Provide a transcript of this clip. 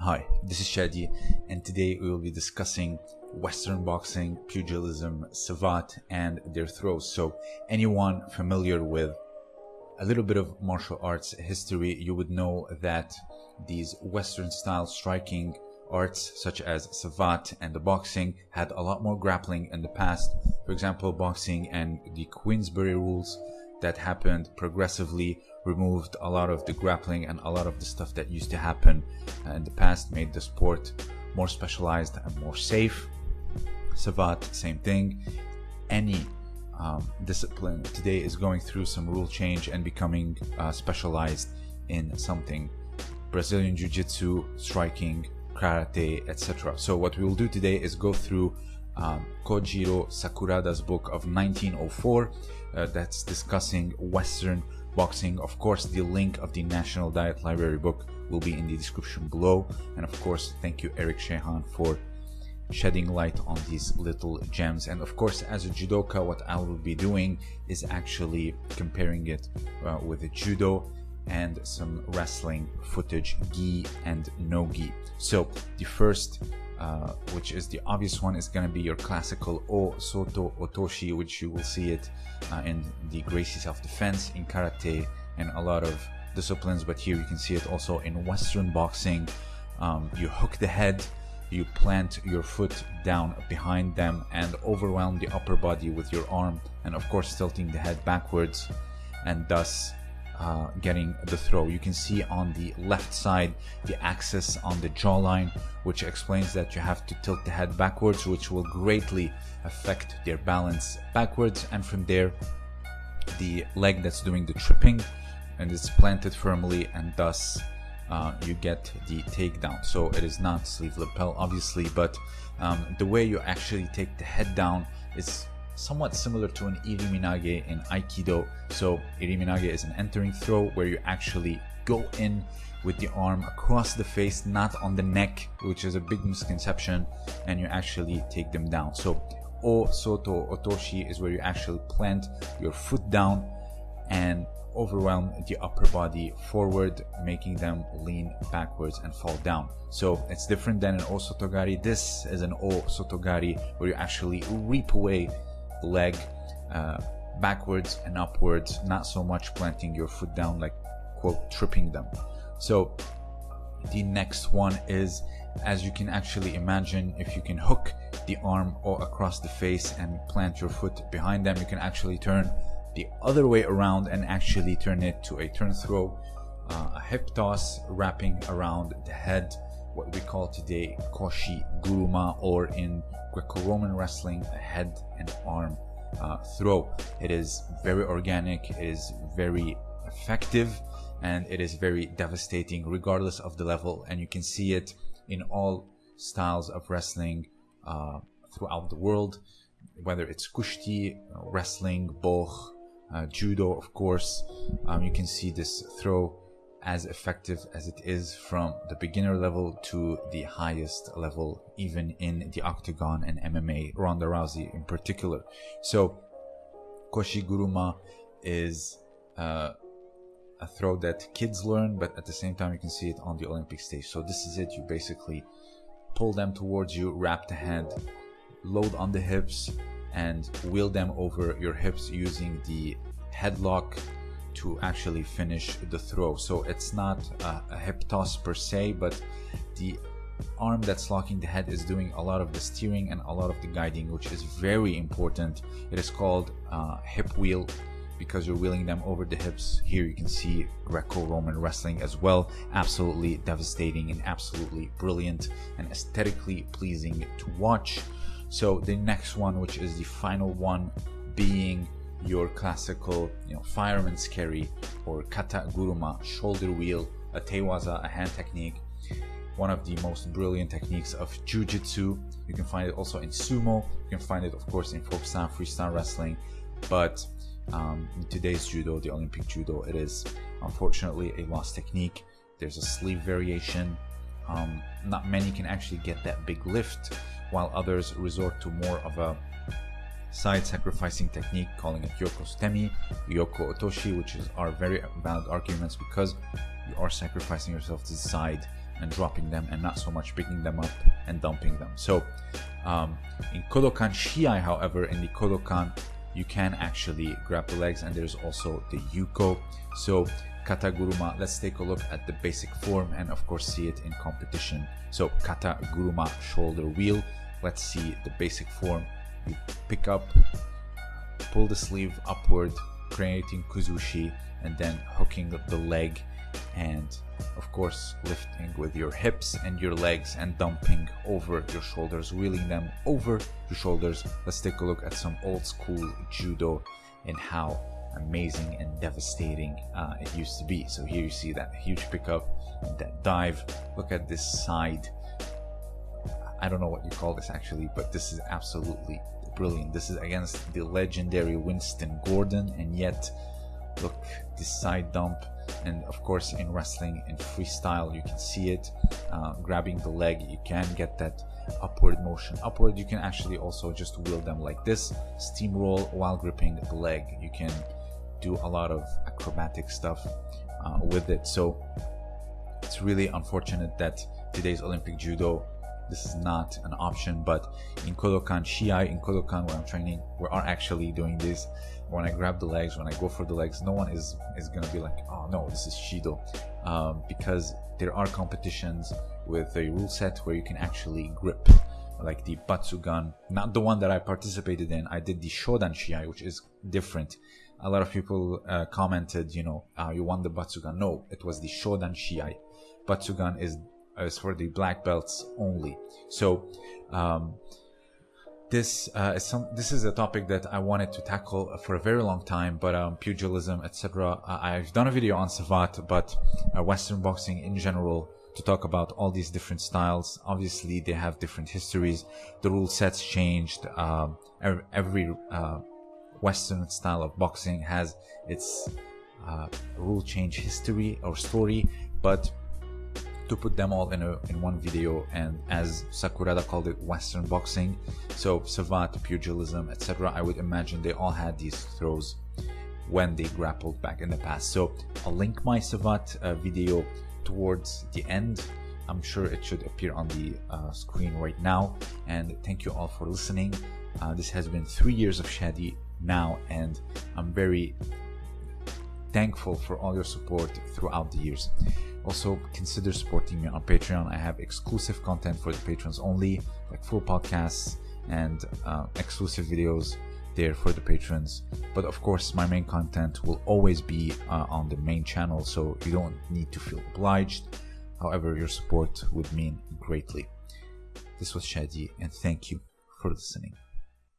Hi, this is Shadi, and today we will be discussing Western boxing, pugilism, savate, and their throws. So, anyone familiar with a little bit of martial arts history, you would know that these Western style striking arts, such as savate and the boxing, had a lot more grappling in the past. For example, boxing and the Queensberry rules that happened progressively removed a lot of the grappling and a lot of the stuff that used to happen in the past made the sport more specialized and more safe. Savate same thing. Any um, discipline today is going through some rule change and becoming uh, specialized in something. Brazilian jiu-jitsu striking karate etc so what we will do today is go through um, Kojiro Sakurada's book of 1904 uh, that's discussing Western boxing. Of course, the link of the National Diet Library book will be in the description below. And of course, thank you, Eric Shahan, for shedding light on these little gems. And of course, as a judoka, what I will be doing is actually comparing it uh, with the judo and some wrestling footage, gi and no gi. So the first uh, which is the obvious one, is going to be your classical O Soto Otoshi, which you will see it uh, in the Gracie self-defense, in karate, and a lot of disciplines. But here you can see it also in Western boxing. Um, you hook the head, you plant your foot down behind them, and overwhelm the upper body with your arm, and of course tilting the head backwards, and thus uh, getting the throw. You can see on the left side the axis on the jawline, which explains that you have to tilt the head backwards, which will greatly affect their balance backwards. And from there, the leg that's doing the tripping and it's planted firmly, and thus uh, you get the takedown. So it is not sleeve lapel, obviously, but um, the way you actually take the head down is somewhat similar to an iriminage in Aikido. So iriminage is an entering throw where you actually go in with the arm across the face, not on the neck, which is a big misconception, and you actually take them down. So O Soto Otoshi is where you actually plant your foot down and overwhelm the upper body forward, making them lean backwards and fall down. So it's different than an O Sotogari. This is an O Sotogari where you actually reap away the leg uh, backwards and upwards, not so much planting your foot down like quote tripping them. So the next one is as you can actually imagine if you can hook the arm or across the face and plant your foot behind them you can actually turn the other way around and actually turn it to a turn throw uh, a hip toss wrapping around the head what we call today koshi guruma or in Greco-Roman wrestling a head and arm uh, throw. It is very organic, it is very effective, and it is very devastating regardless of the level. And you can see it in all styles of wrestling uh, throughout the world, whether it's kushti, wrestling, boch, uh, judo, of course. Um, you can see this throw as effective as it is from the beginner level to the highest level, even in the octagon and MMA, Ronda Rousey in particular. So, Koshi Guruma is uh, a throw that kids learn, but at the same time, you can see it on the Olympic stage. So, this is it. You basically pull them towards you, wrap the hand, load on the hips, and wheel them over your hips using the headlock to actually finish the throw. So it's not a, a hip toss per se, but the arm that's locking the head is doing a lot of the steering and a lot of the guiding, which is very important. It is called uh, hip wheel because you're wheeling them over the hips. Here you can see Greco-Roman wrestling as well. Absolutely devastating and absolutely brilliant and aesthetically pleasing to watch. So the next one, which is the final one, being your classical, you know, fireman's carry or kata guruma, shoulder wheel, a tewaza, a hand technique, one of the most brilliant techniques of jiu-jitsu. You can find it also in sumo. You can find it, of course, in folk style, freestyle wrestling. But um, in today's judo, the Olympic judo, it is unfortunately a lost technique. There's a sleeve variation. Um, not many can actually get that big lift, while others resort to more of a side sacrificing technique, calling it Yoko Sutemi, Yoko Otoshi, which is are very valid arguments because you are sacrificing yourself to the side and dropping them and not so much picking them up and dumping them. So um, in Kodokan Shiai, however, in the Kodokan, you can actually grab the legs and there's also the Yuko. So Kataguruma, let's take a look at the basic form and of course see it in competition. So Kataguruma shoulder wheel, let's see the basic form. You pick up, pull the sleeve upward, creating kuzushi and then hooking the leg and of course lifting with your hips and your legs and dumping over your shoulders wheeling them over your shoulders. Let's take a look at some old school judo and how amazing and devastating uh, it used to be. So here you see that huge pickup and that dive. Look at this side. I don't know what you call this actually but this is absolutely brilliant. This is against the legendary winston gordon and yet look this side dump and of course in wrestling in freestyle you can see it. Uh, grabbing the leg you can get that upward motion. Upward you can actually also just wheel them like this steamroll while gripping the leg. You can do a lot of acrobatic stuff uh, with it. So it's really unfortunate that today's olympic judo this is not an option but in kodokan shiai in kodokan where i'm training we are actually doing this when I grab the legs, when I go for the legs, no one is is gonna be like, oh no, this is Shido, um, because there are competitions with a rule set where you can actually grip, like the Batsugun, not the one that I participated in. I did the Shodan Shiai, which is different. A lot of people uh, commented, you know, uh, you won the Batsugun. No, it was the Shodan Shiai. Batsugun is is for the black belts only. So. Um, this uh, is some this is a topic that I wanted to tackle for a very long time, but um, pugilism, etc. I've done a video on Savate, but uh, Western boxing in general to talk about all these different styles. Obviously, they have different histories. The rule sets changed. Um, every uh, Western style of boxing has its uh, rule change history or story, but to put them all in, a, in one video and as Sakurada called it Western boxing. So Savate, pugilism etc I would imagine they all had these throws when they grappled back in the past. So I'll link my Savate uh, video towards the end. I'm sure it should appear on the uh, screen right now. And thank you all for listening. Uh, this has been three years of Shadi now and I'm very thankful for all your support throughout the years also, consider supporting me on Patreon. I have exclusive content for the patrons only, like full podcasts and uh, exclusive videos there for the patrons. But of course, my main content will always be uh, on the main channel, so you don't need to feel obliged. However, your support would mean greatly. This was Shadi, and thank you for listening.